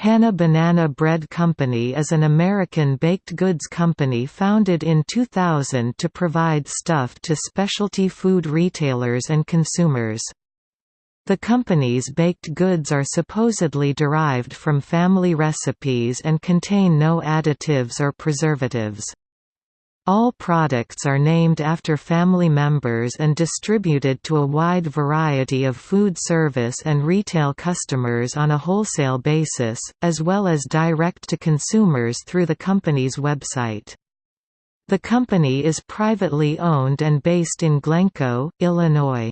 Hannah Banana Bread Company is an American baked goods company founded in 2000 to provide stuff to specialty food retailers and consumers. The company's baked goods are supposedly derived from family recipes and contain no additives or preservatives. All products are named after family members and distributed to a wide variety of food service and retail customers on a wholesale basis, as well as direct to consumers through the company's website. The company is privately owned and based in Glencoe, Illinois.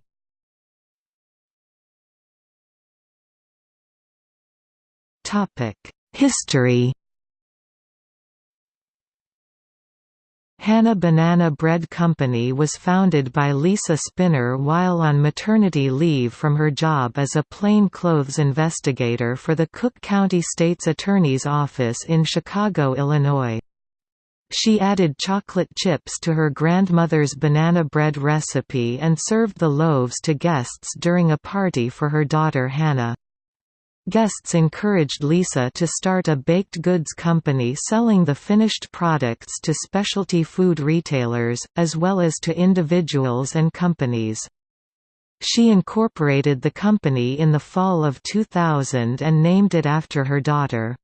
History Hannah Banana Bread Company was founded by Lisa Spinner while on maternity leave from her job as a plainclothes investigator for the Cook County State's Attorney's Office in Chicago, Illinois. She added chocolate chips to her grandmother's banana bread recipe and served the loaves to guests during a party for her daughter Hannah. Guests encouraged Lisa to start a baked goods company selling the finished products to specialty food retailers, as well as to individuals and companies. She incorporated the company in the fall of 2000 and named it after her daughter.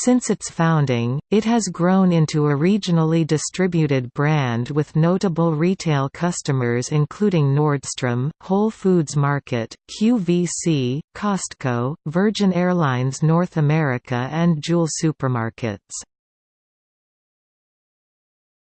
Since its founding, it has grown into a regionally distributed brand with notable retail customers including Nordstrom, Whole Foods Market, QVC, Costco, Virgin Airlines North America and Jewel Supermarkets.